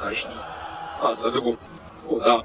Потрясающий. Фаза другу. О, да.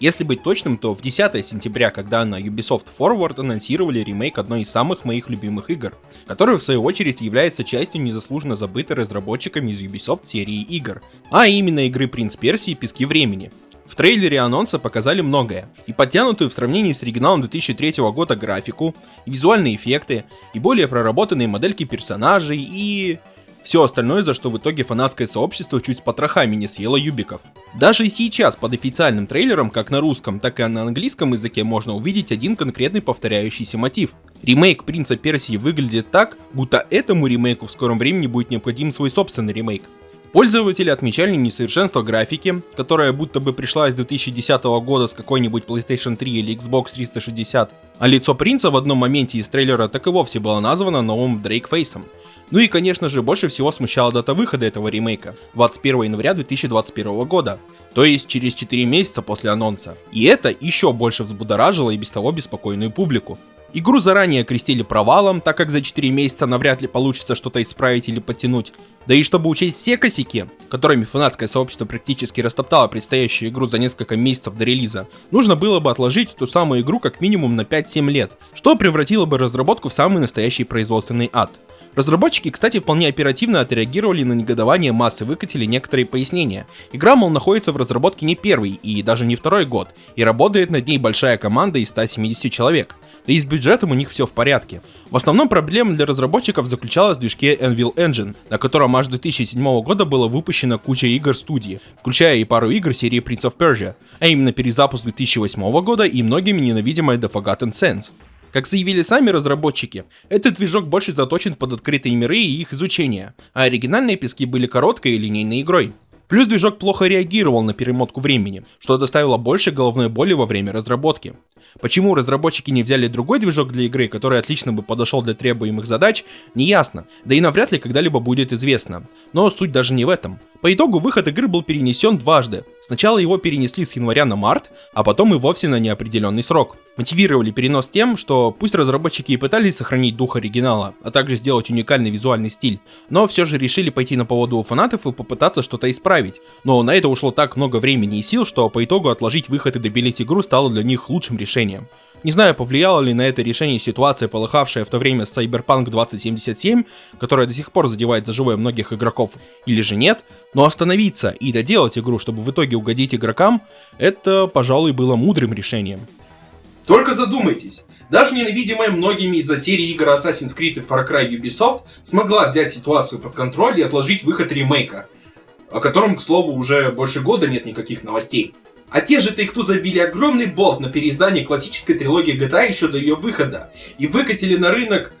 Если быть точным, то в 10 сентября, когда на Ubisoft Forward анонсировали ремейк одной из самых моих любимых игр, который в свою очередь является частью незаслуженно забытой разработчиками из Ubisoft серии игр, а именно игры Принц Персии Пески Времени. В трейлере анонса показали многое, и подтянутую в сравнении с оригиналом 2003 года графику, и визуальные эффекты, и более проработанные модельки персонажей, и все остальное, за что в итоге фанатское сообщество чуть с потрохами не съело юбиков. Даже сейчас под официальным трейлером, как на русском, так и на английском языке можно увидеть один конкретный повторяющийся мотив. Ремейк Принца Персии выглядит так, будто этому ремейку в скором времени будет необходим свой собственный ремейк. Пользователи отмечали несовершенство графики, которая будто бы пришла из 2010 года с какой-нибудь PlayStation 3 или Xbox 360, а лицо принца в одном моменте из трейлера так и вовсе было названо новым Дрейкфейсом. Ну и конечно же больше всего смущала дата выхода этого ремейка, 21 января 2021 года, то есть через 4 месяца после анонса. И это еще больше взбудоражило и без того беспокойную публику. Игру заранее крестили провалом, так как за 4 месяца навряд ли получится что-то исправить или подтянуть. Да и чтобы учесть все косяки, которыми фанатское сообщество практически растоптало предстоящую игру за несколько месяцев до релиза, нужно было бы отложить ту самую игру как минимум на 5-7 лет, что превратило бы разработку в самый настоящий производственный ад. Разработчики, кстати, вполне оперативно отреагировали на негодование массы, выкатили некоторые пояснения. Игра, мол, находится в разработке не первый и даже не второй год, и работает над ней большая команда из 170 человек. Да и с бюджетом у них все в порядке. В основном проблема для разработчиков заключалась в движке Anvil Engine, на котором аж 2007 года было выпущено куча игр студии, включая и пару игр серии Prince of Persia, а именно перезапуск 2008 года и многими ненавидимая The Forgotten Sands. Как заявили сами разработчики, этот движок больше заточен под открытые миры и их изучение, а оригинальные пески были короткой и линейной игрой. Плюс движок плохо реагировал на перемотку времени, что доставило больше головной боли во время разработки. Почему разработчики не взяли другой движок для игры, который отлично бы подошел для требуемых задач, не ясно, да и навряд ли когда-либо будет известно. Но суть даже не в этом. По итогу выход игры был перенесен дважды. Сначала его перенесли с января на март, а потом и вовсе на неопределенный срок. Мотивировали перенос тем, что пусть разработчики и пытались сохранить дух оригинала, а также сделать уникальный визуальный стиль, но все же решили пойти на поводу у фанатов и попытаться что-то исправить. Но на это ушло так много времени и сил, что по итогу отложить выход и добелить игру стало для них лучшим решением. Не знаю, повлияло ли на это решение ситуация, полыхавшая в то время с Cyberpunk 2077, которая до сих пор задевает за живое многих игроков, или же нет, но остановиться и доделать игру, чтобы в итоге угодить игрокам, это, пожалуй, было мудрым решением. Только задумайтесь, даже ненавидимая многими из-за серии игр Assassin's Creed и Far Cry Ubisoft смогла взять ситуацию под контроль и отложить выход ремейка, о котором, к слову, уже больше года нет никаких новостей. А те же Take-Two забили огромный болт на переиздание классической трилогии GTA еще до ее выхода и выкатили на рынок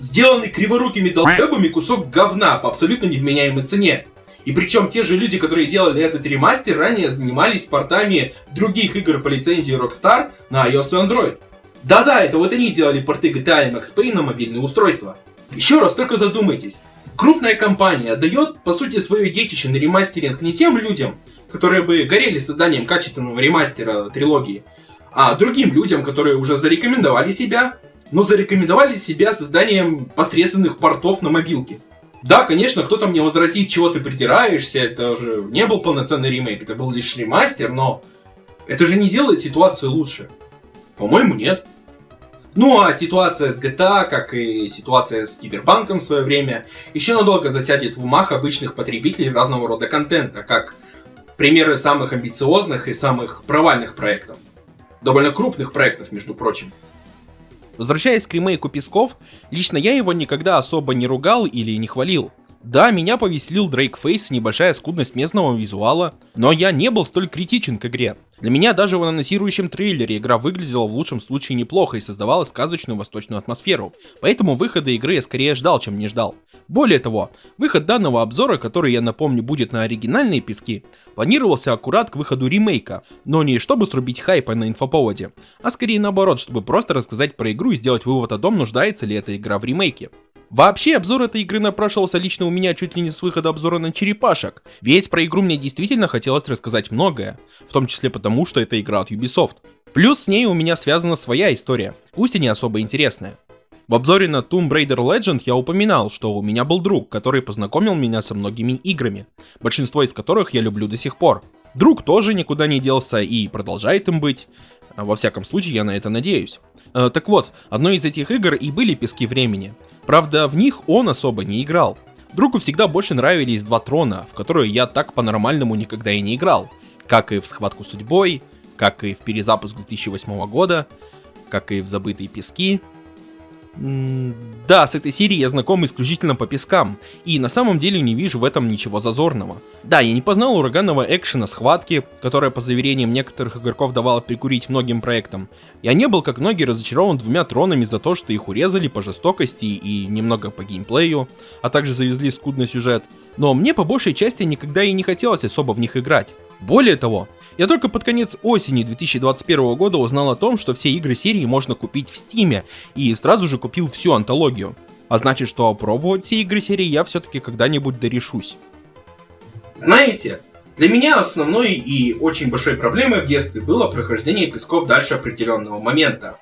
сделанный криворукими долбебами кусок говна по абсолютно невменяемой цене. И причем те же люди, которые делали этот ремастер, ранее занимались портами других игр по лицензии Rockstar на iOS и Android. Да-да, это вот они делали порты GTA и Max Payne на мобильные устройства. Еще раз только задумайтесь. Крупная компания отдает, по сути, свое детище на ремастеринг не тем людям, которые бы горели созданием качественного ремастера трилогии, а другим людям, которые уже зарекомендовали себя, но зарекомендовали себя созданием посредственных портов на мобилке. Да, конечно, кто-то мне возразит, чего ты придираешься, это же не был полноценный ремейк, это был лишь ремастер, но это же не делает ситуацию лучше. По-моему, нет. Ну а ситуация с GTA, как и ситуация с Киберпанком в свое время, еще надолго засядет в умах обычных потребителей разного рода контента, как примеры самых амбициозных и самых провальных проектов. Довольно крупных проектов, между прочим. Возвращаясь к ремейку Песков, лично я его никогда особо не ругал или не хвалил. Да, меня повеселил Дрейк Фейс и небольшая скудность местного визуала, но я не был столь критичен к игре. Для меня даже в анонсирующем трейлере игра выглядела в лучшем случае неплохо и создавала сказочную восточную атмосферу, поэтому выхода игры я скорее ждал, чем не ждал. Более того, выход данного обзора, который я напомню будет на оригинальные пески, планировался аккурат к выходу ремейка, но не чтобы срубить хайпа на инфоповоде, а скорее наоборот, чтобы просто рассказать про игру и сделать вывод о том, нуждается ли эта игра в ремейке. Вообще, обзор этой игры напрашивался лично у меня чуть ли не с выхода обзора на черепашек, ведь про игру мне действительно хотелось рассказать многое, в том числе потому, что это игра от Ubisoft. Плюс с ней у меня связана своя история, пусть и не особо интересная. В обзоре на Tomb Raider Legend я упоминал, что у меня был друг, который познакомил меня со многими играми, большинство из которых я люблю до сих пор. Друг тоже никуда не делся и продолжает им быть, во всяком случае я на это надеюсь. Э, так вот, одной из этих игр и были Пески Времени. Правда, в них он особо не играл. Другу всегда больше нравились два трона, в которые я так по-нормальному никогда и не играл. Как и в Схватку судьбой, как и в перезапуск 2008 года, как и в Забытые пески, да, с этой серией я знаком исключительно по пескам, и на самом деле не вижу в этом ничего зазорного. Да, я не познал ураганного экшена схватки, которая по заверениям некоторых игроков давала прикурить многим проектам. Я не был, как многие, разочарован двумя тронами за то, что их урезали по жестокости и немного по геймплею, а также завезли скудный сюжет, но мне по большей части никогда и не хотелось особо в них играть. Более того, я только под конец осени 2021 года узнал о том, что все игры серии можно купить в Стиме, и сразу же купил всю антологию. А значит, что опробовать все игры серии я все-таки когда-нибудь дорешусь. Знаете, для меня основной и очень большой проблемой в детстве было прохождение песков дальше определенного момента.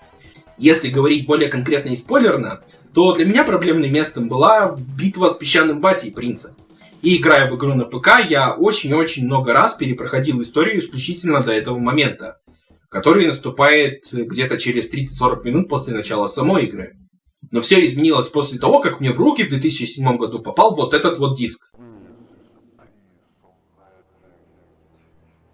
Если говорить более конкретно и спойлерно, то для меня проблемным местом была битва с песчаным батей принца. И играя в игру на ПК, я очень-очень много раз перепроходил историю исключительно до этого момента, который наступает где-то через 30-40 минут после начала самой игры. Но все изменилось после того, как мне в руки в 2007 году попал вот этот вот диск.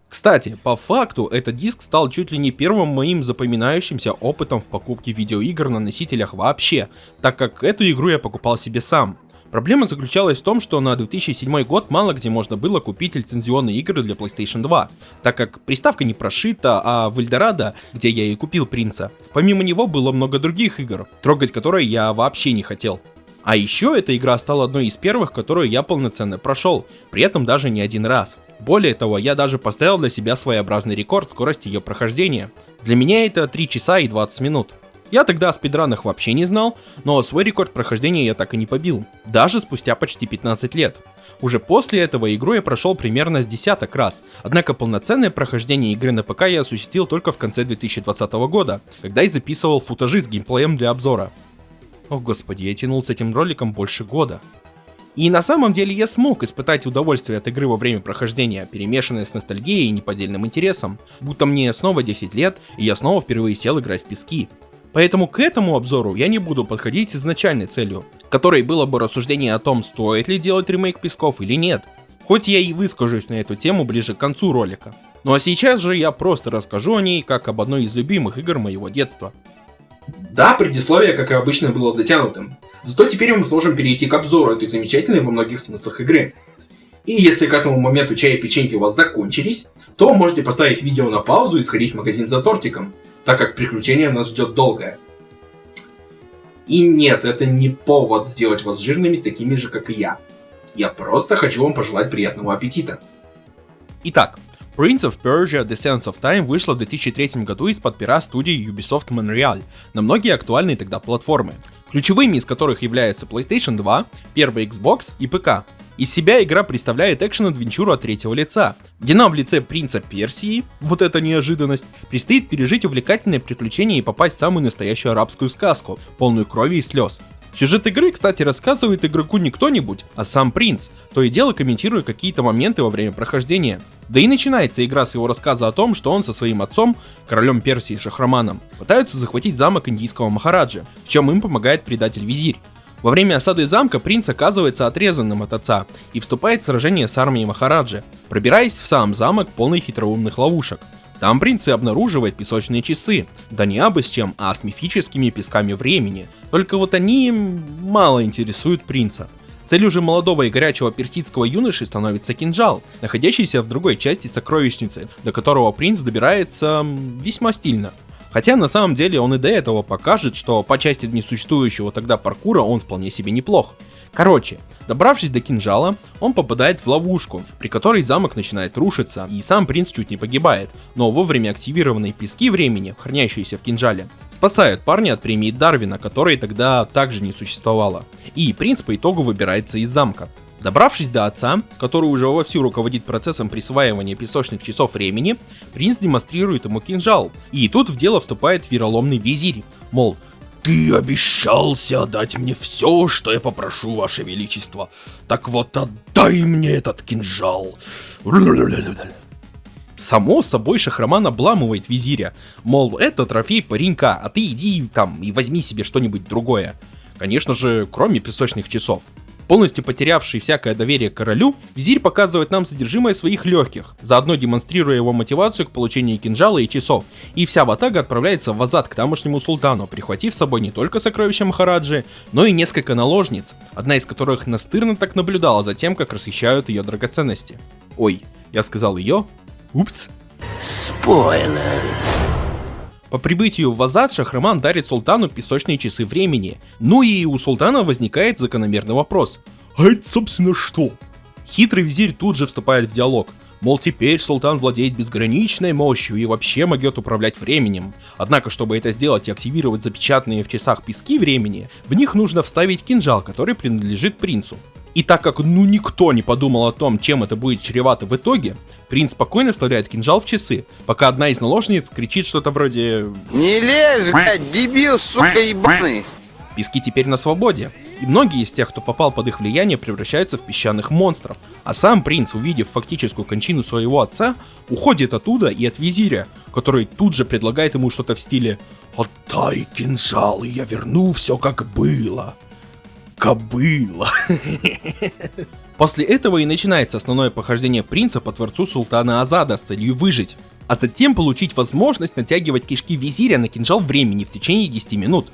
Кстати, по факту, этот диск стал чуть ли не первым моим запоминающимся опытом в покупке видеоигр на носителях вообще, так как эту игру я покупал себе сам. Проблема заключалась в том, что на 2007 год мало где можно было купить лицензионные игры для PlayStation 2, так как приставка не прошита, а в Эльдорадо, где я и купил принца, помимо него было много других игр, трогать которые я вообще не хотел. А еще эта игра стала одной из первых, которую я полноценно прошел, при этом даже не один раз. Более того, я даже поставил для себя своеобразный рекорд скорости ее прохождения. Для меня это 3 часа и 20 минут. Я тогда о спидранах вообще не знал, но свой рекорд прохождения я так и не побил, даже спустя почти 15 лет. Уже после этого игру я прошел примерно с десяток раз, однако полноценное прохождение игры на ПК я осуществил только в конце 2020 года, когда и записывал футажи с геймплеем для обзора. О господи, я тянул с этим роликом больше года. И на самом деле я смог испытать удовольствие от игры во время прохождения, перемешанное с ностальгией и неподдельным интересом, будто мне снова 10 лет, и я снова впервые сел играть в пески. Поэтому к этому обзору я не буду подходить с изначальной целью, которой было бы рассуждение о том, стоит ли делать ремейк Песков или нет. Хоть я и выскажусь на эту тему ближе к концу ролика. Ну а сейчас же я просто расскажу о ней, как об одной из любимых игр моего детства. Да, предисловие, как и обычно, было затянутым. Зато теперь мы сможем перейти к обзору этой замечательной во многих смыслах игры. И если к этому моменту чай и печеньки у вас закончились, то можете поставить видео на паузу и сходить в магазин за тортиком так как приключение нас ждет долгое. И нет, это не повод сделать вас жирными такими же, как и я. Я просто хочу вам пожелать приятного аппетита. Итак, Prince of Persia The Sands of Time вышла в 2003 году из-под пера студии Ubisoft Montreal на многие актуальные тогда платформы, ключевыми из которых являются PlayStation 2, первый Xbox и ПК. Из себя игра представляет экшен-адвенчуру от третьего лица, где нам в лице принца Персии, вот эта неожиданность, предстоит пережить увлекательное приключение и попасть в самую настоящую арабскую сказку, полную крови и слез. Сюжет игры, кстати, рассказывает игроку не кто-нибудь, а сам принц, то и дело комментируя какие-то моменты во время прохождения. Да и начинается игра с его рассказа о том, что он со своим отцом, королем Персии Шахраманом, пытаются захватить замок индийского Махараджа, в чем им помогает предатель-визирь. Во время осады замка принц оказывается отрезанным от отца и вступает в сражение с армией Махараджи, пробираясь в сам замок полный хитроумных ловушек. Там принц и обнаруживает песочные часы, да не абы с чем, а с мифическими песками времени. Только вот они мало интересуют принца. Целью же молодого и горячего персидского юноши становится кинжал, находящийся в другой части сокровищницы, до которого принц добирается весьма стильно. Хотя на самом деле он и до этого покажет, что по части несуществующего тогда паркура он вполне себе неплох. Короче, добравшись до кинжала, он попадает в ловушку, при которой замок начинает рушиться, и сам принц чуть не погибает, но вовремя активированные пески времени, хранящиеся в кинжале, спасают парня от премии Дарвина, которой тогда также не существовало. И принц по итогу выбирается из замка. Добравшись до отца, который уже вовсю руководит процессом присваивания песочных часов времени, принц демонстрирует ему кинжал. И тут в дело вступает вероломный визирь, мол, ты обещался отдать мне все, что я попрошу, ваше величество. Так вот, отдай мне этот кинжал. Само собой Шахраман обламывает визиря, мол, это трофей паренька, а ты иди там и возьми себе что-нибудь другое. Конечно же, кроме песочных часов. Полностью потерявший всякое доверие к королю, визирь показывает нам содержимое своих легких, заодно демонстрируя его мотивацию к получению кинжала и часов, и вся ватага отправляется в Азад к тамошнему султану, прихватив с собой не только сокровища Махараджи, но и несколько наложниц, одна из которых настырно так наблюдала за тем, как расхищают ее драгоценности. Ой, я сказал ее? Упс. Спойлер. По прибытию в Азад Шахраман дарит султану песочные часы времени. Ну и у султана возникает закономерный вопрос. А это собственно что? Хитрый визирь тут же вступает в диалог. Мол, теперь султан владеет безграничной мощью и вообще могет управлять временем. Однако, чтобы это сделать и активировать запечатанные в часах пески времени, в них нужно вставить кинжал, который принадлежит принцу. И так как ну никто не подумал о том, чем это будет чревато в итоге, принц спокойно вставляет кинжал в часы, пока одна из наложниц кричит что-то вроде «Не лезь, блядь, дебил, сука ебаный!» Пески теперь на свободе, и многие из тех, кто попал под их влияние, превращаются в песчаных монстров. А сам принц, увидев фактическую кончину своего отца, уходит оттуда и от визиря, который тут же предлагает ему что-то в стиле «Отдай кинжал, и я верну все как было» кобыла. После этого и начинается основное похождение принца по творцу султана Азада с целью выжить, а затем получить возможность натягивать кишки визиря на кинжал времени в течение 10 минут.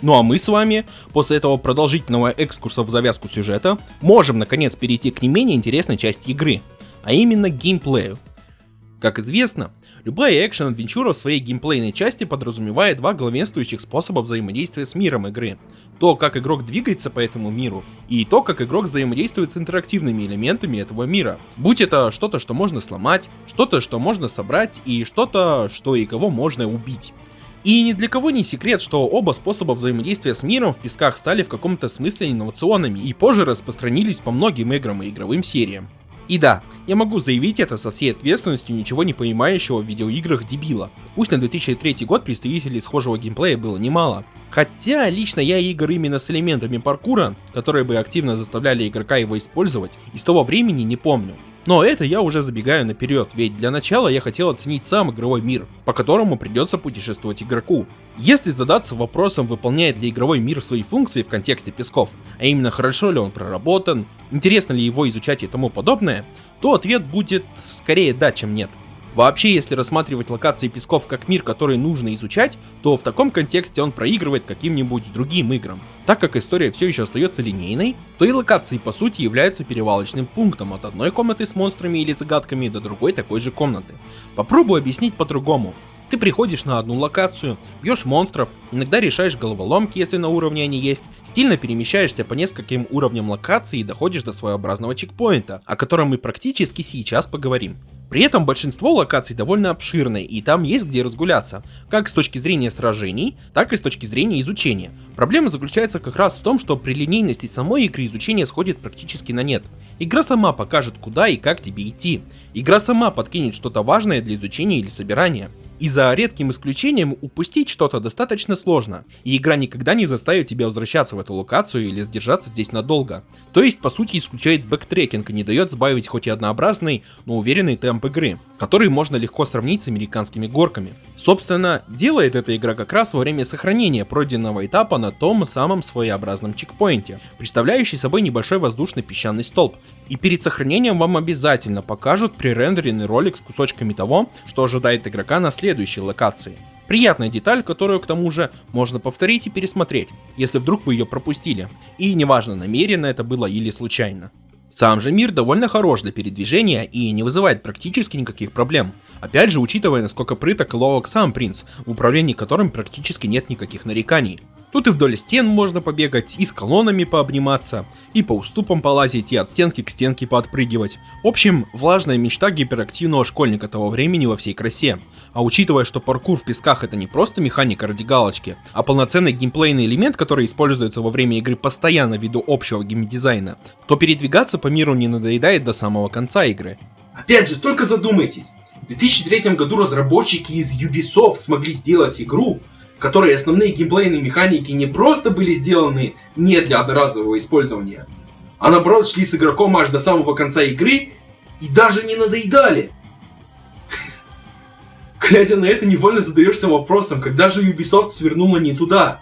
Ну а мы с вами, после этого продолжительного экскурса в завязку сюжета, можем наконец перейти к не менее интересной части игры, а именно геймплею. Как известно, любая экшен-адвенчура в своей геймплейной части подразумевает два главенствующих способа взаимодействия с миром игры – то, как игрок двигается по этому миру, и то, как игрок взаимодействует с интерактивными элементами этого мира. Будь это что-то, что можно сломать, что-то, что можно собрать, и что-то, что и кого можно убить. И ни для кого не секрет, что оба способа взаимодействия с миром в песках стали в каком-то смысле инновационными и позже распространились по многим играм и игровым сериям. И да, я могу заявить это со всей ответственностью ничего не понимающего в видеоиграх дебила. Пусть на 2003 год представителей схожего геймплея было немало. Хотя лично я игр именно с элементами паркура, которые бы активно заставляли игрока его использовать, из того времени не помню. Но это я уже забегаю наперед, ведь для начала я хотел оценить сам игровой мир, по которому придется путешествовать игроку. Если задаться вопросом, выполняет ли игровой мир свои функции в контексте песков, а именно хорошо ли он проработан, интересно ли его изучать и тому подобное, то ответ будет скорее да, чем нет. Вообще, если рассматривать локации песков как мир, который нужно изучать, то в таком контексте он проигрывает каким-нибудь другим играм. Так как история все еще остается линейной, то и локации по сути являются перевалочным пунктом от одной комнаты с монстрами или загадками до другой такой же комнаты. Попробую объяснить по-другому. Ты приходишь на одну локацию, бьешь монстров, иногда решаешь головоломки, если на уровне они есть, стильно перемещаешься по нескольким уровням локации и доходишь до своеобразного чекпоинта, о котором мы практически сейчас поговорим. При этом большинство локаций довольно обширные, и там есть где разгуляться, как с точки зрения сражений, так и с точки зрения изучения. Проблема заключается как раз в том, что при линейности самой игры изучение сходит практически на нет. Игра сама покажет куда и как тебе идти. Игра сама подкинет что-то важное для изучения или собирания. И за редким исключением упустить что-то достаточно сложно, и игра никогда не заставит тебя возвращаться в эту локацию или задержаться здесь надолго. То есть, по сути, исключает бэктрекинг и не дает сбавить хоть и однообразный, но уверенный темп игры, который можно легко сравнить с американскими горками. Собственно, делает эта игра как раз во время сохранения пройденного этапа на том самом своеобразном чекпоинте, представляющий собой небольшой воздушный песчаный столб, и перед сохранением вам обязательно покажут пререндеренный ролик с кусочками того, что ожидает игрока на следующей локации. Приятная деталь, которую к тому же можно повторить и пересмотреть, если вдруг вы ее пропустили. И неважно, намеренно это было или случайно. Сам же мир довольно хорош для передвижения и не вызывает практически никаких проблем. Опять же, учитывая, насколько прыток и ловок сам принц, в управлении которым практически нет никаких нареканий. Тут и вдоль стен можно побегать, и с колоннами пообниматься, и по уступам полазить, и от стенки к стенке поотпрыгивать. В общем, влажная мечта гиперактивного школьника того времени во всей красе. А учитывая, что паркур в песках это не просто механика ради галочки, а полноценный геймплейный элемент, который используется во время игры постоянно ввиду общего геймдизайна, то передвигаться по миру не надоедает до самого конца игры. Опять же, только задумайтесь. В 2003 году разработчики из Ubisoft смогли сделать игру, в которой основные геймплейные механики не просто были сделаны не для одноразового использования, а наоборот шли с игроком аж до самого конца игры и даже не надоедали. Глядя на это, невольно задаешься вопросом, когда же Ubisoft свернула не туда.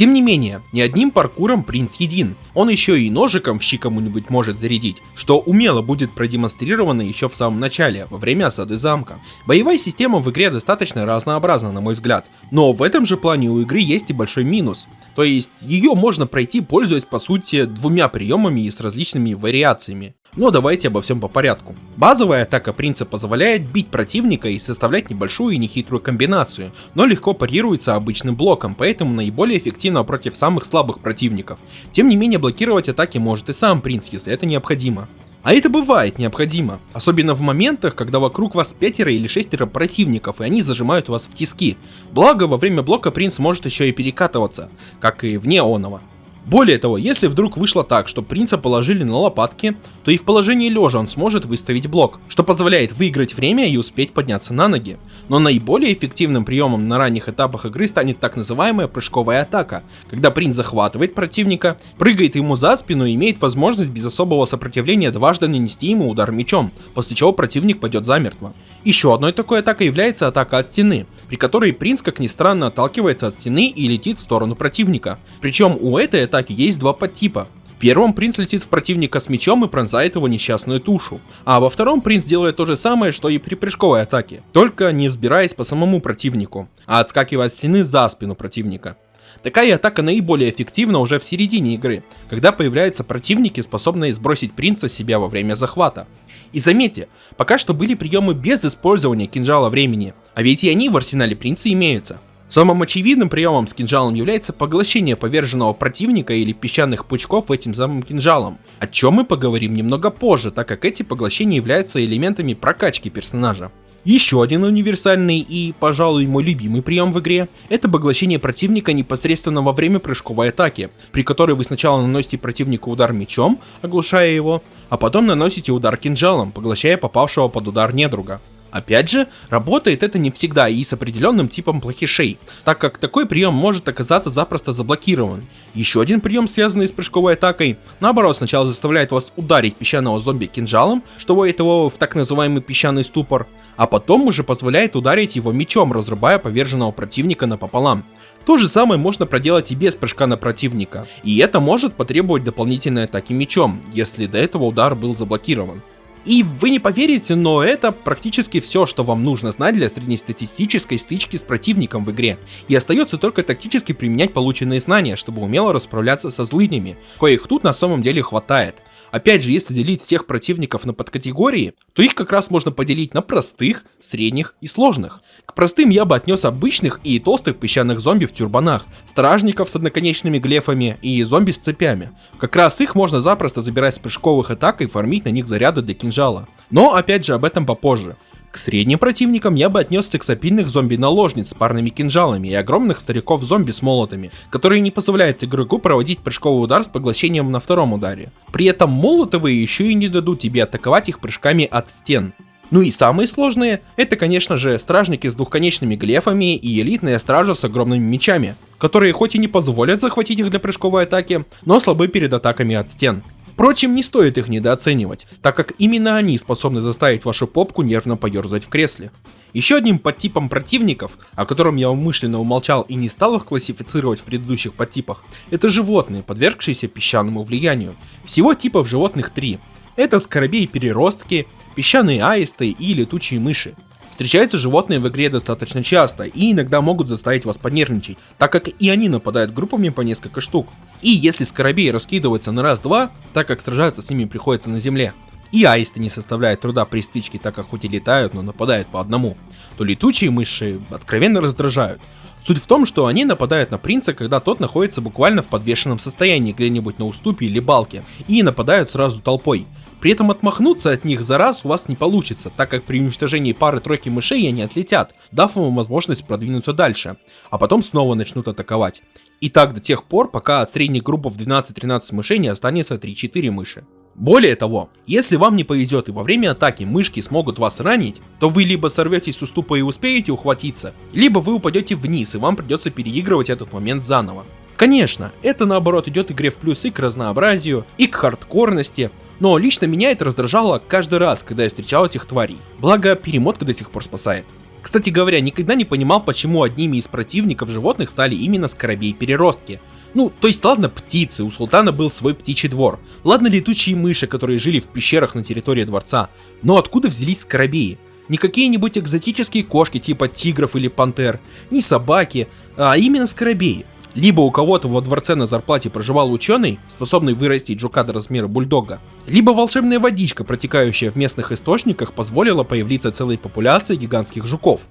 Тем не менее, не одним паркуром принц един, он еще и ножиком в щи кому-нибудь может зарядить, что умело будет продемонстрировано еще в самом начале, во время осады замка. Боевая система в игре достаточно разнообразна, на мой взгляд, но в этом же плане у игры есть и большой минус. То есть ее можно пройти, пользуясь по сути двумя приемами и с различными вариациями. Но давайте обо всем по порядку. Базовая атака принца позволяет бить противника и составлять небольшую и нехитрую комбинацию, но легко парируется обычным блоком, поэтому наиболее эффективно против самых слабых противников. Тем не менее блокировать атаки может и сам принц, если это необходимо. А это бывает необходимо, особенно в моментах, когда вокруг вас пятеро или шестеро противников, и они зажимают вас в тиски. Благо, во время блока принц может еще и перекатываться, как и вне оного. Более того, если вдруг вышло так, что принца положили на лопатки, то и в положении лежа он сможет выставить блок, что позволяет выиграть время и успеть подняться на ноги. Но наиболее эффективным приемом на ранних этапах игры станет так называемая прыжковая атака, когда принц захватывает противника, прыгает ему за спину и имеет возможность без особого сопротивления дважды нанести ему удар мечом, после чего противник пойдет замертво. Еще одной такой атакой является атака от стены, при которой принц, как ни странно, отталкивается от стены и летит в сторону противника. Причем у этой атаки есть два подтипа. В первом принц летит в противника с мечом и пронзает его несчастную тушу, а во втором принц делает то же самое, что и при прыжковой атаке, только не взбираясь по самому противнику, а отскакивая от стены за спину противника. Такая атака наиболее эффективна уже в середине игры, когда появляются противники, способные сбросить принца с себя во время захвата. И заметьте, пока что были приемы без использования кинжала времени, а ведь и они в арсенале принца имеются. Самым очевидным приемом с кинжалом является поглощение поверженного противника или песчаных пучков этим самым кинжалом, о чем мы поговорим немного позже, так как эти поглощения являются элементами прокачки персонажа. Еще один универсальный и, пожалуй, мой любимый прием в игре – это поглощение противника непосредственно во время прыжковой атаки, при которой вы сначала наносите противнику удар мечом, оглушая его, а потом наносите удар кинжалом, поглощая попавшего под удар недруга. Опять же, работает это не всегда и с определенным типом плохишей, так как такой прием может оказаться запросто заблокирован. Еще один прием, связанный с прыжковой атакой, наоборот сначала заставляет вас ударить песчаного зомби кинжалом, что вводит его в так называемый песчаный ступор, а потом уже позволяет ударить его мечом, разрубая поверженного противника напополам. То же самое можно проделать и без прыжка на противника, и это может потребовать дополнительной атаки мечом, если до этого удар был заблокирован. И вы не поверите, но это практически все, что вам нужно знать для среднестатистической стычки с противником в игре. И остается только тактически применять полученные знания, чтобы умело расправляться со злыднями, коих тут на самом деле хватает. Опять же, если делить всех противников на подкатегории, то их как раз можно поделить на простых, средних и сложных. К простым я бы отнес обычных и толстых песчаных зомби в тюрбанах, стражников с одноконечными глефами и зомби с цепями. Как раз их можно запросто забирать с прыжковых атак и фармить на них заряды для кинжала. Но опять же об этом попозже. К средним противникам я бы отнес сексапильных зомби-наложниц с парными кинжалами и огромных стариков-зомби с молотами, которые не позволяют игроку проводить прыжковый удар с поглощением на втором ударе. При этом молотовые еще и не дадут тебе атаковать их прыжками от стен. Ну и самые сложные, это конечно же стражники с двухконечными глефами и элитная стража с огромными мечами, которые хоть и не позволят захватить их для прыжковой атаки, но слабы перед атаками от стен. Впрочем, не стоит их недооценивать, так как именно они способны заставить вашу попку нервно поерзать в кресле. Еще одним подтипом противников, о котором я умышленно умолчал и не стал их классифицировать в предыдущих подтипах, это животные, подвергшиеся песчаному влиянию. Всего типов животных три. Это скоробей-переростки, песчаные аисты и летучие мыши. Встречаются животные в игре достаточно часто и иногда могут заставить вас поднервничать, так как и они нападают группами по несколько штук. И если скоробей раскидываются на раз-два, так как сражаться с ними приходится на земле, и аисты не составляют труда при стычке, так как хоть и летают, но нападают по одному, то летучие мыши откровенно раздражают. Суть в том, что они нападают на принца, когда тот находится буквально в подвешенном состоянии где-нибудь на уступе или балке, и нападают сразу толпой. При этом отмахнуться от них за раз у вас не получится, так как при уничтожении пары-тройки мышей они отлетят, дав вам возможность продвинуться дальше, а потом снова начнут атаковать. И так до тех пор, пока от средней группы в 12-13 мышей не останется 3-4 мыши. Более того, если вам не повезет и во время атаки мышки смогут вас ранить, то вы либо сорветесь с уступа и успеете ухватиться, либо вы упадете вниз и вам придется переигрывать этот момент заново. Конечно, это наоборот идет игре в плюс и к разнообразию, и к хардкорности, но лично меня это раздражало каждый раз, когда я встречал этих тварей. Благо, перемотка до сих пор спасает. Кстати говоря, никогда не понимал, почему одними из противников животных стали именно скоробей-переростки. Ну, то есть ладно птицы, у султана был свой птичий двор. Ладно летучие мыши, которые жили в пещерах на территории дворца. Но откуда взялись скоробеи? Не какие-нибудь экзотические кошки типа тигров или пантер, не собаки, а именно скоробеи. Либо у кого-то во дворце на зарплате проживал ученый, способный вырастить жука до размера бульдога, либо волшебная водичка, протекающая в местных источниках, позволила появиться целой популяции гигантских жуков.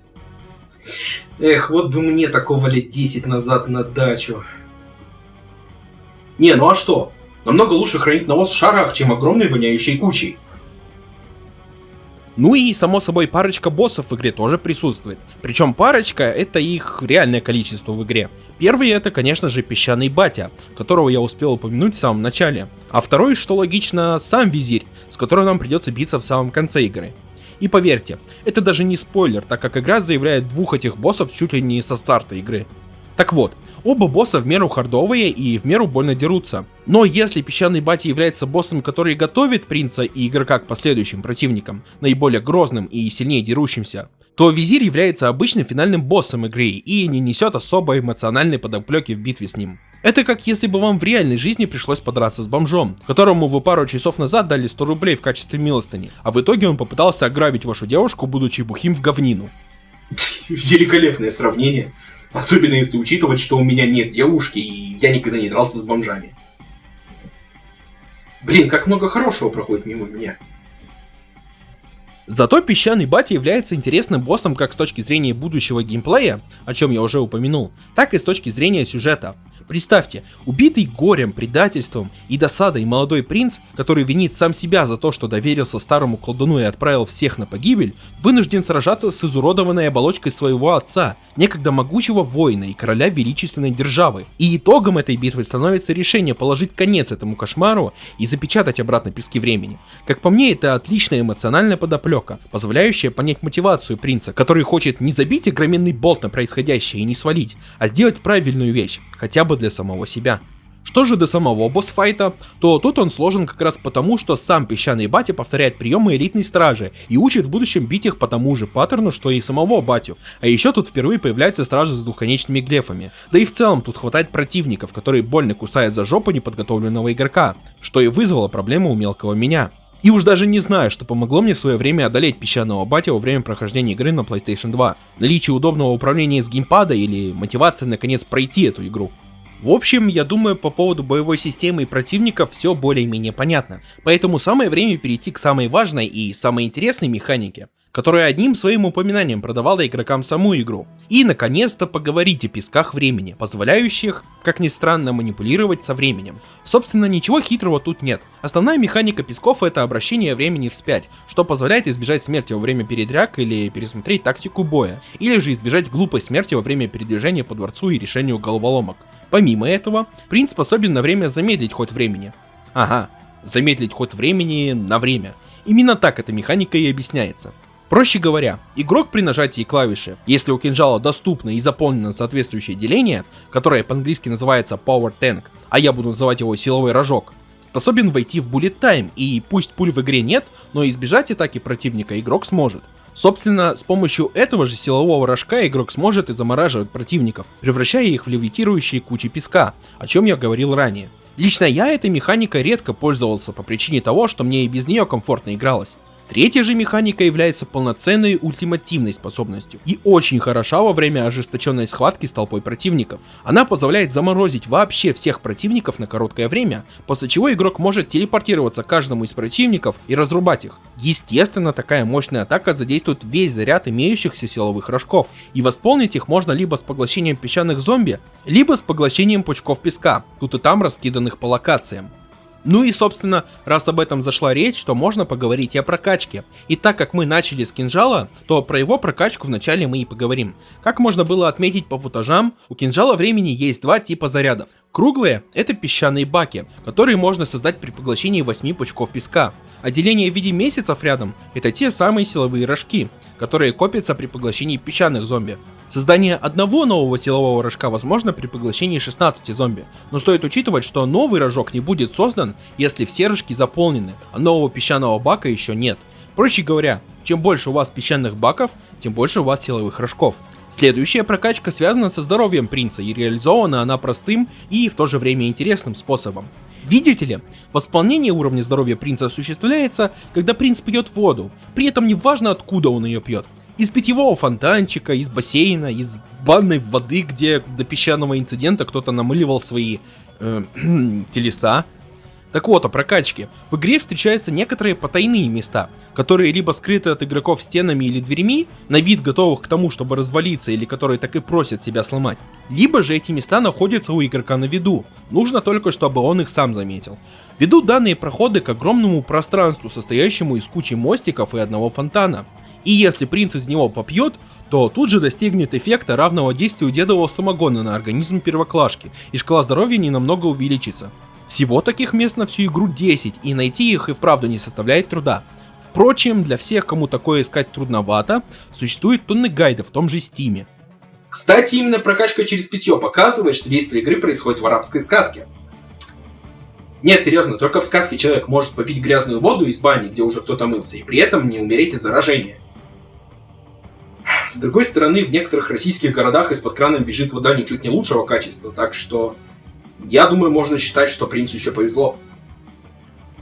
Эх, вот бы мне такого лет 10 назад на дачу. Не, ну а что? Намного лучше хранить навоз в шарах, чем огромной воняющей кучей. Ну и, само собой, парочка боссов в игре тоже присутствует. Причем парочка — это их реальное количество в игре. Первый это, конечно же, песчаный батя, которого я успел упомянуть в самом начале. А второй, что логично, сам визирь, с которым нам придется биться в самом конце игры. И поверьте, это даже не спойлер, так как игра заявляет двух этих боссов чуть ли не со старта игры. Так вот, оба босса в меру хардовые и в меру больно дерутся. Но если песчаный батя является боссом, который готовит принца и игрока к последующим противникам, наиболее грозным и сильнее дерущимся, то визирь является обычным финальным боссом игры и не несет особо эмоциональной подоплеки в битве с ним. Это как если бы вам в реальной жизни пришлось подраться с бомжом, которому вы пару часов назад дали 100 рублей в качестве милостыни, а в итоге он попытался ограбить вашу девушку, будучи бухим в говнину. Великолепное сравнение. Особенно если учитывать, что у меня нет девушки, и я никогда не дрался с бомжами. Блин, как много хорошего проходит мимо меня. Зато песчаный батя является интересным боссом как с точки зрения будущего геймплея, о чем я уже упомянул, так и с точки зрения сюжета. Представьте, убитый горем, предательством и досадой молодой принц, который винит сам себя за то, что доверился старому колдуну и отправил всех на погибель, вынужден сражаться с изуродованной оболочкой своего отца, некогда могучего воина и короля величественной державы. И итогом этой битвы становится решение положить конец этому кошмару и запечатать обратно пески времени. Как по мне, это отличная эмоциональная подоплека, позволяющая понять мотивацию принца, который хочет не забить огроменный болт на происходящее и не свалить, а сделать правильную вещь, хотя бы для самого себя. Что же до самого босс-файта, то тут он сложен как раз потому, что сам песчаный батя повторяет приемы элитной стражи и учит в будущем бить их по тому же паттерну, что и самого батю. А еще тут впервые появляются стражи с двухконечными глефами. Да и в целом тут хватает противников, которые больно кусают за жопу неподготовленного игрока, что и вызвало проблему у мелкого меня. И уж даже не знаю, что помогло мне в свое время одолеть песчаного батя во время прохождения игры на PlayStation 2. Наличие удобного управления с геймпада или мотивация наконец пройти эту игру. В общем, я думаю, по поводу боевой системы и противников все более-менее понятно. Поэтому самое время перейти к самой важной и самой интересной механике, которая одним своим упоминанием продавала игрокам саму игру. И, наконец-то, поговорить о песках времени, позволяющих, как ни странно, манипулировать со временем. Собственно, ничего хитрого тут нет. Основная механика песков это обращение времени вспять, что позволяет избежать смерти во время передряг или пересмотреть тактику боя, или же избежать глупой смерти во время передвижения по дворцу и решению головоломок. Помимо этого, принц способен на время замедлить ход времени. Ага, замедлить ход времени на время. Именно так эта механика и объясняется. Проще говоря, игрок при нажатии клавиши, если у кинжала доступно и заполнено соответствующее деление, которое по-английски называется Power Tank, а я буду называть его силовой рожок, способен войти в Bullet Time, и пусть пуль в игре нет, но избежать атаки противника игрок сможет. Собственно, с помощью этого же силового рожка игрок сможет и замораживать противников, превращая их в левитирующие кучи песка, о чем я говорил ранее. Лично я этой механикой редко пользовался по причине того, что мне и без нее комфортно игралось. Третья же механика является полноценной ультимативной способностью и очень хороша во время ожесточенной схватки с толпой противников. Она позволяет заморозить вообще всех противников на короткое время, после чего игрок может телепортироваться к каждому из противников и разрубать их. Естественно, такая мощная атака задействует весь заряд имеющихся силовых рожков, и восполнить их можно либо с поглощением песчаных зомби, либо с поглощением пучков песка, тут и там раскиданных по локациям. Ну и собственно, раз об этом зашла речь, то можно поговорить и о прокачке. И так как мы начали с кинжала, то про его прокачку вначале мы и поговорим. Как можно было отметить по футажам, у кинжала времени есть два типа зарядов. Круглые – это песчаные баки, которые можно создать при поглощении 8 пучков песка. А в виде месяцев рядом – это те самые силовые рожки, которые копятся при поглощении песчаных зомби. Создание одного нового силового рожка возможно при поглощении 16 зомби, но стоит учитывать, что новый рожок не будет создан, если все рожки заполнены, а нового песчаного бака еще нет. Проще говоря, чем больше у вас песчаных баков, тем больше у вас силовых рожков. Следующая прокачка связана со здоровьем принца и реализована она простым и в то же время интересным способом. Видите ли, восполнение уровня здоровья принца осуществляется, когда принц пьет воду, при этом не важно откуда он ее пьет. Из питьевого фонтанчика, из бассейна, из банной воды, где до песчаного инцидента кто-то намыливал свои э, телеса. Так вот, о прокачке. В игре встречаются некоторые потайные места, которые либо скрыты от игроков стенами или дверьми, на вид готовых к тому, чтобы развалиться, или которые так и просят себя сломать. Либо же эти места находятся у игрока на виду, нужно только, чтобы он их сам заметил. Ведут данные проходы к огромному пространству, состоящему из кучи мостиков и одного фонтана. И если принц из него попьет, то тут же достигнет эффекта равного действию дедового самогона на организм первоклашки, и шкала здоровья не намного увеличится. Всего таких мест на всю игру 10, и найти их и вправду не составляет труда. Впрочем, для всех, кому такое искать трудновато, существует тонны гайдов в том же стиме. Кстати, именно прокачка через питье показывает, что действие игры происходит в арабской сказке. Нет, серьезно, только в сказке человек может попить грязную воду из бани, где уже кто-то мылся, и при этом не умереть от заражения. С другой стороны, в некоторых российских городах из-под крана бежит вода ничуть не лучшего качества, так что я думаю, можно считать, что принцу еще повезло.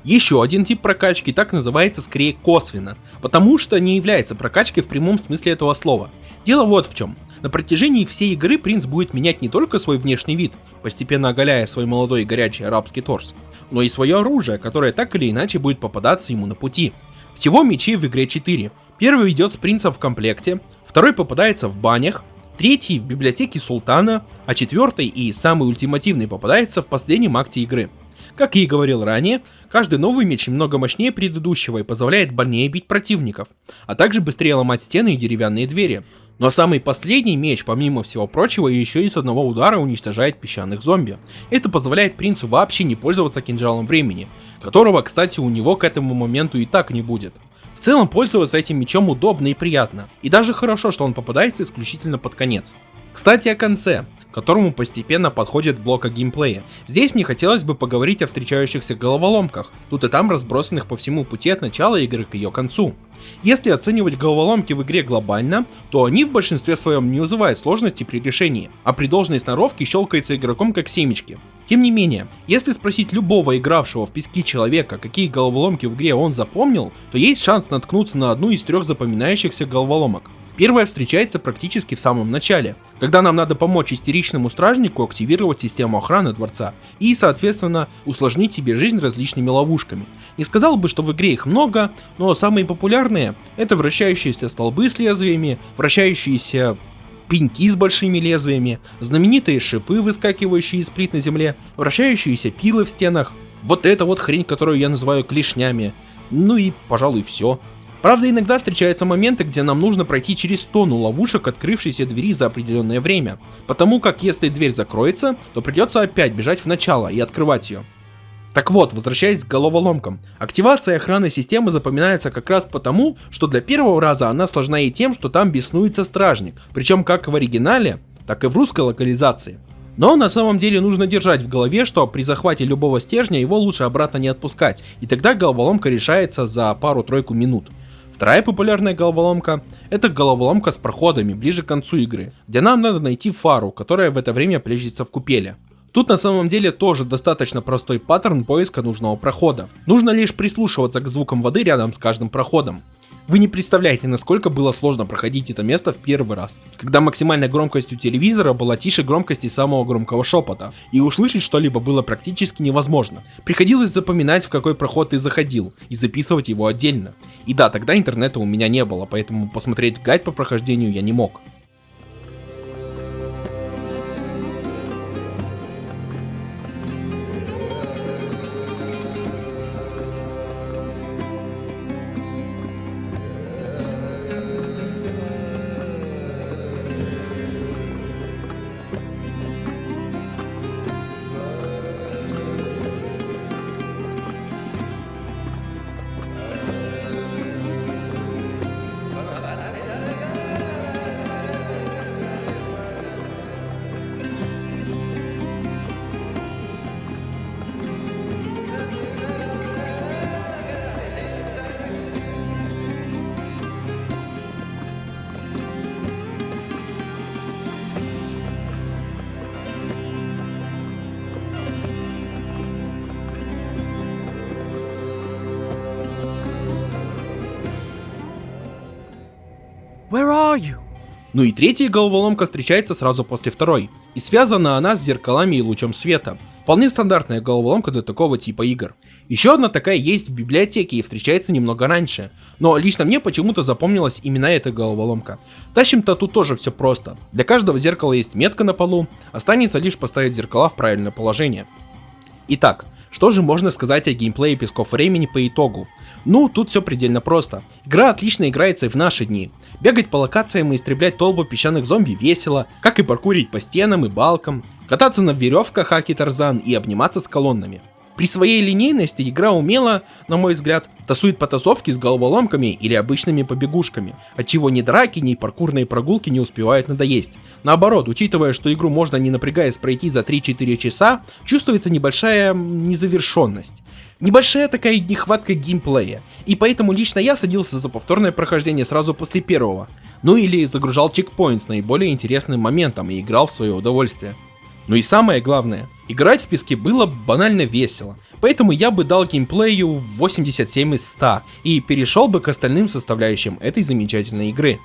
Еще один тип прокачки так называется скорее косвенно, потому что не является прокачкой в прямом смысле этого слова. Дело вот в чем. На протяжении всей игры принц будет менять не только свой внешний вид, постепенно оголяя свой молодой и горячий арабский торс, но и свое оружие, которое так или иначе будет попадаться ему на пути. Всего мечей в игре 4. Первый идет с принца в комплекте, второй попадается в банях, третий в библиотеке султана, а четвертый и самый ультимативный попадается в последнем акте игры. Как я и говорил ранее, каждый новый меч немного мощнее предыдущего и позволяет больнее бить противников, а также быстрее ломать стены и деревянные двери. Но самый последний меч, помимо всего прочего, еще и с одного удара уничтожает песчаных зомби. Это позволяет принцу вообще не пользоваться кинжалом времени, которого, кстати, у него к этому моменту и так не будет. В целом пользоваться этим мечом удобно и приятно, и даже хорошо, что он попадается исключительно под конец. Кстати о конце, к которому постепенно подходит блока геймплея. Здесь мне хотелось бы поговорить о встречающихся головоломках, тут и там разбросанных по всему пути от начала игры к ее концу. Если оценивать головоломки в игре глобально, то они в большинстве своем не вызывают сложности при решении, а при должной сноровке щелкается игроком как семечки. Тем не менее, если спросить любого игравшего в пески человека, какие головоломки в игре он запомнил, то есть шанс наткнуться на одну из трех запоминающихся головоломок. Первая встречается практически в самом начале, когда нам надо помочь истеричному стражнику активировать систему охраны дворца и, соответственно, усложнить себе жизнь различными ловушками. Не сказал бы, что в игре их много, но самые популярные это вращающиеся столбы с лезвиями, вращающиеся пеньки с большими лезвиями, знаменитые шипы, выскакивающие из плит на земле, вращающиеся пилы в стенах, вот эта вот хрень, которую я называю клешнями, ну и, пожалуй, все. Правда, иногда встречаются моменты, где нам нужно пройти через тонну ловушек открывшейся двери за определенное время, потому как если дверь закроется, то придется опять бежать в начало и открывать ее. Так вот, возвращаясь к головоломкам. Активация охраны системы запоминается как раз потому, что для первого раза она сложна и тем, что там беснуется стражник, причем как в оригинале, так и в русской локализации. Но на самом деле нужно держать в голове, что при захвате любого стержня его лучше обратно не отпускать, и тогда головоломка решается за пару-тройку минут. Вторая популярная головоломка – это головоломка с проходами ближе к концу игры, где нам надо найти фару, которая в это время плещется в купеле. Тут на самом деле тоже достаточно простой паттерн поиска нужного прохода. Нужно лишь прислушиваться к звукам воды рядом с каждым проходом. Вы не представляете, насколько было сложно проходить это место в первый раз, когда максимальная громкость у телевизора была тише громкости самого громкого шепота, и услышать что-либо было практически невозможно. Приходилось запоминать, в какой проход ты заходил, и записывать его отдельно. И да, тогда интернета у меня не было, поэтому посмотреть гайд по прохождению я не мог. Ну и третья головоломка встречается сразу после второй, и связана она с зеркалами и лучом света. Вполне стандартная головоломка для такого типа игр. Еще одна такая есть в библиотеке и встречается немного раньше, но лично мне почему-то запомнилась именно эта головоломка. Тащим-то тут тоже все просто. Для каждого зеркала есть метка на полу, останется лишь поставить зеркала в правильное положение. Итак, что же можно сказать о геймплее Песков Времени по итогу? Ну, тут все предельно просто. Игра отлично играется и в наши дни. Бегать по локациям и истреблять толпу песчаных зомби весело, как и паркурить по стенам и балкам, кататься на веревках Аки Тарзан и обниматься с колоннами. При своей линейности игра умело, на мой взгляд, тасует потасовки с головоломками или обычными побегушками, отчего ни драки, ни паркурные прогулки не успевают надоесть. Наоборот, учитывая, что игру можно не напрягаясь пройти за 3-4 часа, чувствуется небольшая незавершенность. Небольшая такая нехватка геймплея, и поэтому лично я садился за повторное прохождение сразу после первого. Ну или загружал чекпоинт с наиболее интересным моментом и играл в свое удовольствие. Ну и самое главное, играть в песке было банально весело, поэтому я бы дал геймплею 87 из 100 и перешел бы к остальным составляющим этой замечательной игры.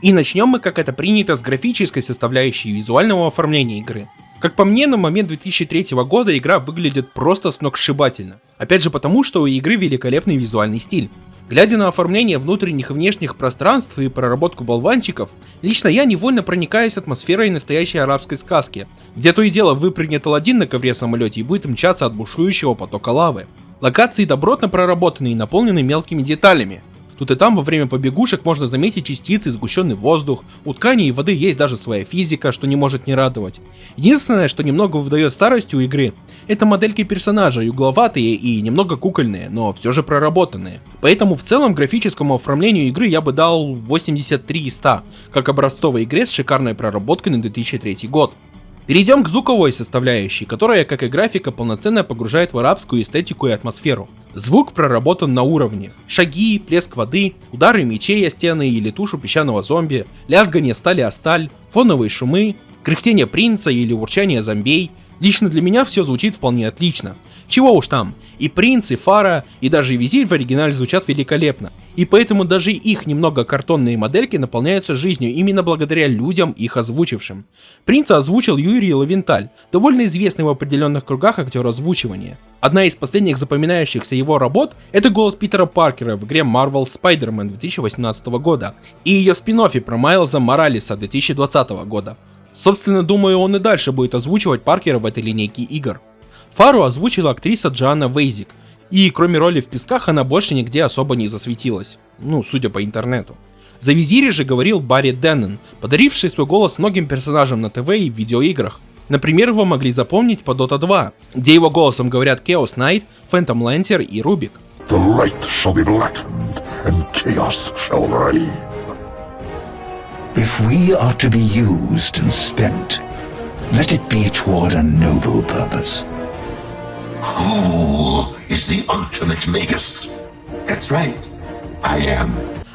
И начнем мы, как это принято, с графической составляющей визуального оформления игры. Как по мне, на момент 2003 года игра выглядит просто сногсшибательно. Опять же потому, что у игры великолепный визуальный стиль. Глядя на оформление внутренних и внешних пространств и проработку болванчиков, лично я невольно проникаюсь атмосферой настоящей арабской сказки, где то и дело выпрыгнет Аладдин на ковре самолете и будет мчаться от бушующего потока лавы. Локации добротно проработаны и наполнены мелкими деталями, Тут и там во время побегушек можно заметить частицы, сгущенный воздух. У ткани и воды есть даже своя физика, что не может не радовать. Единственное, что немного выдает старостью игры, это модельки персонажей, угловатые и немного кукольные, но все же проработанные. Поэтому в целом графическому оформлению игры я бы дал 83 из 100, как образцовой игре с шикарной проработкой на 2003 год. Перейдем к звуковой составляющей, которая, как и графика, полноценно погружает в арабскую эстетику и атмосферу. Звук проработан на уровне. Шаги, плеск воды, удары мечей о стены или тушу песчаного зомби, лязгание стали о сталь, фоновые шумы, кряхтение принца или урчание зомбей. Лично для меня все звучит вполне отлично. Чего уж там, и принц, и фара, и даже визирь в оригинале звучат великолепно. И поэтому даже их немного картонные модельки наполняются жизнью именно благодаря людям, их озвучившим. Принца озвучил Юрий Лавенталь, довольно известный в определенных кругах актер озвучивания. Одна из последних запоминающихся его работ – это голос Питера Паркера в игре Marvel Spider-Man 2018 года и ее спин про Майлза Моралеса 2020 года. Собственно, думаю, он и дальше будет озвучивать Паркера в этой линейке игр. Фару озвучила актриса Джоанна Вейзик, и кроме роли в песках она больше нигде особо не засветилась. Ну, судя по интернету. За визире же говорил Барри Деннон, подаривший свой голос многим персонажам на ТВ и видеоиграх. Например, его могли запомнить по Dota 2, где его голосом говорят Chaos Knight, Phantom Lancer и Рубик. The light shall be blackened, and chaos shall reign. If we are to be used and spent, let it be toward a noble purpose. Who is the ultimate magus? That's right. I am.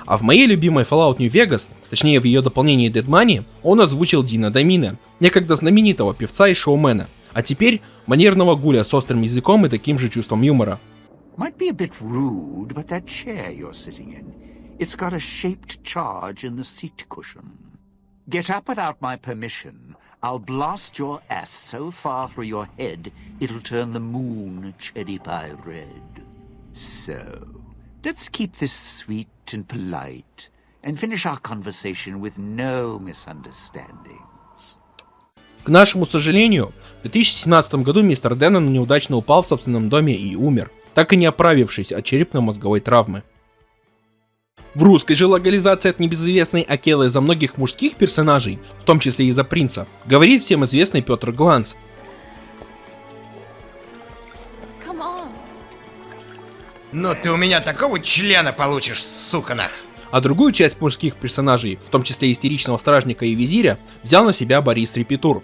А в моей любимой Fallout New Vegas, точнее в ее дополнении Dead Money, он озвучил Дина Дамина, некогда знаменитого певца и шоумена. А теперь манерного гуля с острым языком и таким же чувством юмора. Might be a bit rude, but that chair you're sitting in, it's got a shaped charge in the seat cushion. Get up without my permission. I'll blast your ass so far through your head, it'll turn the moon cherry pie red. So, let's keep this sweet and polite, and finish our conversation with no misunderstandings. К нашему сожалению, в 2017 году мистер Деннон неудачно упал в собственном доме и умер, так и не оправившись от черепно-мозговой травмы. В русской же локализации от небезызвестной Акелы за многих мужских персонажей, в том числе и за принца, говорит всем известный Петр Гланц. On. Ну ты у меня такого члена получишь, сука нах. А другую часть мужских персонажей, в том числе истеричного стражника и визиря, взял на себя Борис Репетур.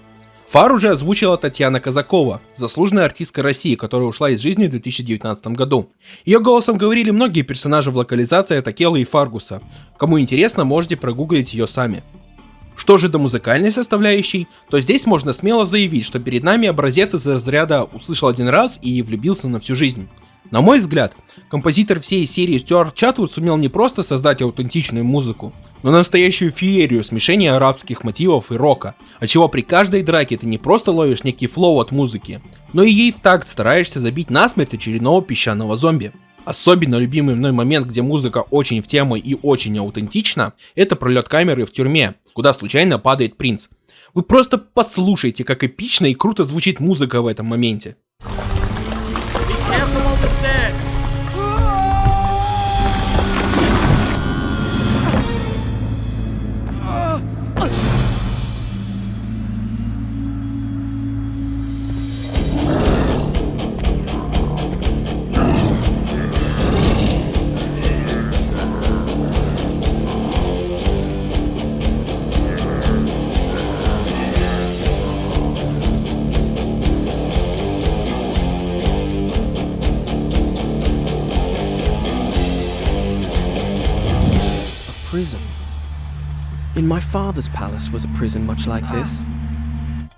Фар уже озвучила Татьяна Казакова, заслуженная артистка России, которая ушла из жизни в 2019 году. Ее голосом говорили многие персонажи в локализации Такелы и Фаргуса. Кому интересно, можете прогуглить ее сами. Что же до музыкальной составляющей, то здесь можно смело заявить, что перед нами образец из разряда «услышал один раз и влюбился на всю жизнь». На мой взгляд, композитор всей серии Стюарт Чатвуд сумел не просто создать аутентичную музыку, но настоящую феерию смешения арабских мотивов и рока, отчего при каждой драке ты не просто ловишь некий флоу от музыки, но и ей в такт стараешься забить насмерть очередного песчаного зомби. Особенно любимый мной момент, где музыка очень в тему и очень аутентична, это пролет камеры в тюрьме, куда случайно падает принц. Вы просто послушайте, как эпично и круто звучит музыка в этом моменте. Father's palace was a prison much like this.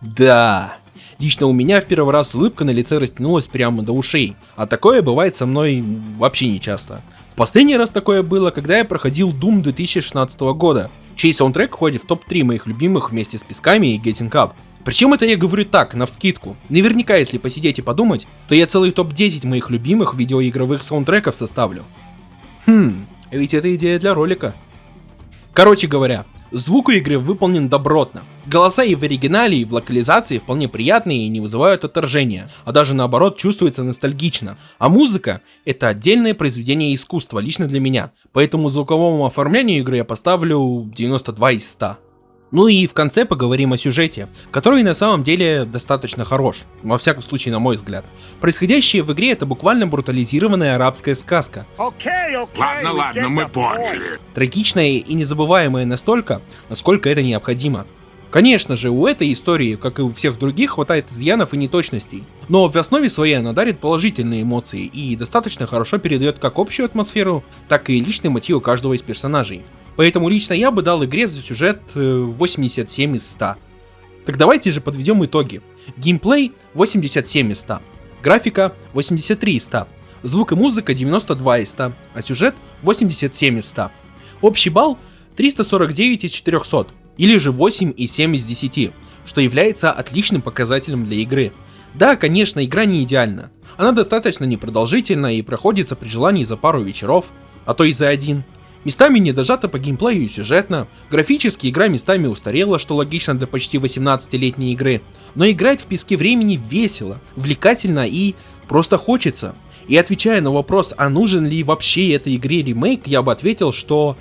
Да, лично у меня в первый раз улыбка на лице растянулась прямо до ушей, а такое бывает со мной вообще не часто. В последний раз такое было, когда я проходил Doom 2016 года, чей саундтрек входит в топ-3 моих любимых вместе с Песками и Getting Up. Причем это я говорю так, на вскидку. Наверняка, если посидеть и подумать, то я целый топ-10 моих любимых видеоигровых саундтреков составлю. Хм, ведь это идея для ролика. Короче говоря, звук у игры выполнен добротно. Голоса и в оригинале, и в локализации вполне приятные и не вызывают отторжения, а даже наоборот чувствуется ностальгично. А музыка — это отдельное произведение искусства лично для меня, поэтому звуковому оформлению игры я поставлю 92 из 100. Ну и в конце поговорим о сюжете, который на самом деле достаточно хорош, во всяком случае на мой взгляд. Происходящее в игре это буквально брутализированная арабская сказка. Ладно, ладно, мы поняли. Трагичная и незабываемая настолько, насколько это необходимо. Конечно же, у этой истории, как и у всех других, хватает изъянов и неточностей. Но в основе своей она дарит положительные эмоции и достаточно хорошо передает как общую атмосферу, так и личные мотивы каждого из персонажей. Поэтому лично я бы дал игре за сюжет 87 э, из 100. Так давайте же подведем итоги. Геймплей 87 из 100, графика 83 из 100, звук и музыка 92 из 100, а сюжет 87 из 100. Общий балл 349 из 400, или же 8 и 7 из 10, что является отличным показателем для игры. Да, конечно, игра не идеальна. Она достаточно непродолжительна и проходится при желании за пару вечеров, а то и за один. Местами не дожата по геймплею и сюжетно, графически игра местами устарела, что логично для почти 18-летней игры, но играть в песке времени весело, увлекательно и просто хочется. И отвечая на вопрос, а нужен ли вообще этой игре ремейк, я бы ответил, что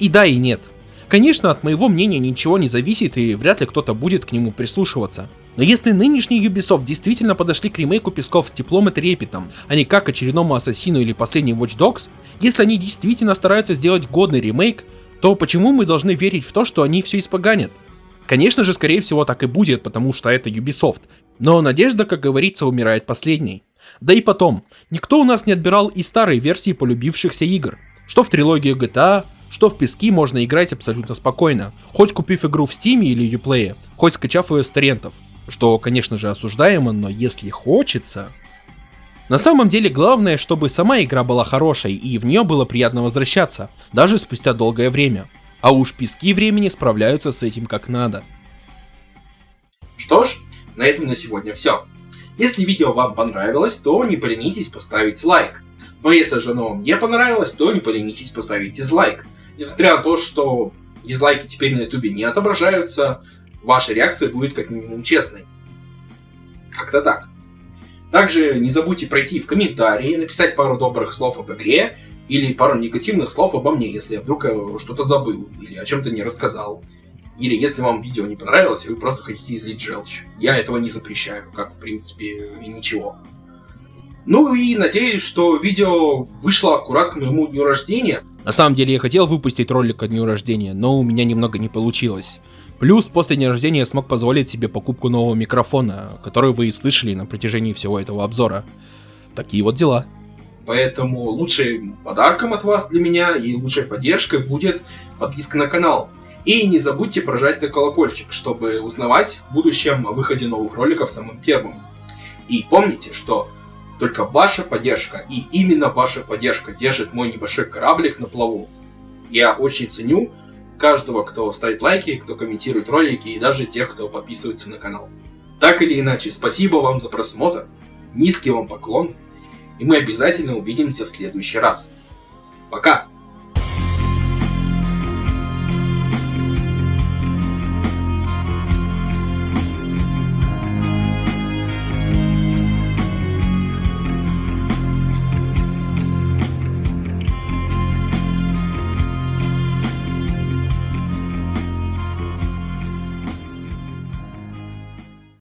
и да, и нет. Конечно, от моего мнения ничего не зависит и вряд ли кто-то будет к нему прислушиваться. Но если нынешний Ubisoft действительно подошли к ремейку Песков с теплом и трепетом, а не как очередному Ассасину или последним Watch Dogs, если они действительно стараются сделать годный ремейк, то почему мы должны верить в то, что они все испоганят? Конечно же, скорее всего так и будет, потому что это Ubisoft. Но надежда, как говорится, умирает последней. Да и потом, никто у нас не отбирал и старые версии полюбившихся игр. Что в трилогию GTA, что в пески можно играть абсолютно спокойно, хоть купив игру в Steam или Uplay, хоть скачав ее с торрентов. Что, конечно же, осуждаемо, но если хочется... На самом деле, главное, чтобы сама игра была хорошей, и в нее было приятно возвращаться, даже спустя долгое время. А уж пески времени справляются с этим как надо. Что ж, на этом на сегодня все. Если видео вам понравилось, то не поленитесь поставить лайк. Но если же оно вам не понравилось, то не поленитесь поставить дизлайк. Несмотря на то, что дизлайки теперь на ютубе не отображаются, ваша реакция будет как минимум честной. Как-то так. Также не забудьте пройти в комментарии, написать пару добрых слов об игре или пару негативных слов обо мне, если я вдруг э, что-то забыл или о чем-то не рассказал. Или если вам видео не понравилось, и вы просто хотите излить желчь. Я этого не запрещаю, как в принципе и ничего. Ну и надеюсь, что видео вышло аккурат к моему дню рождения. На самом деле я хотел выпустить ролик ко дню рождения, но у меня немного не получилось. Плюс после дня рождения я смог позволить себе покупку нового микрофона, который вы и слышали на протяжении всего этого обзора. Такие вот дела. Поэтому лучшим подарком от вас для меня и лучшей поддержкой будет подписка на канал. И не забудьте прожать на колокольчик, чтобы узнавать в будущем о выходе новых роликов самым первым. И помните, что только ваша поддержка и именно ваша поддержка держит мой небольшой кораблик на плаву. Я очень ценю каждого, кто ставит лайки, кто комментирует ролики и даже тех, кто подписывается на канал. Так или иначе, спасибо вам за просмотр, низкий вам поклон, и мы обязательно увидимся в следующий раз. Пока!